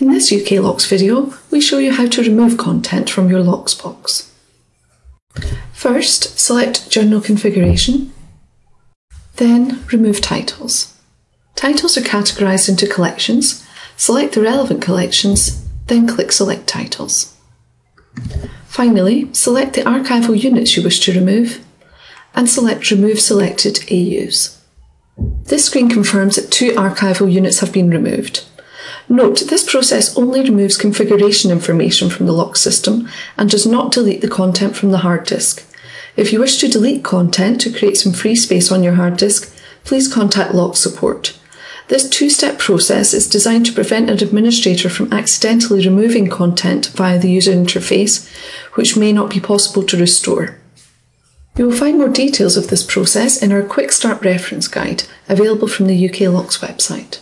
In this UK LOCKSS video, we show you how to remove content from your LOCKSS box. First, select Journal Configuration, then remove titles. Titles are categorised into collections. Select the relevant collections, then click Select Titles. Finally, select the archival units you wish to remove and select Remove Selected AUs. This screen confirms that two archival units have been removed. Note, this process only removes configuration information from the LOCKSS system and does not delete the content from the hard disk. If you wish to delete content to create some free space on your hard disk, please contact LOCKSS Support. This two-step process is designed to prevent an administrator from accidentally removing content via the user interface, which may not be possible to restore. You will find more details of this process in our Quick Start reference guide, available from the UK LOCKSS website.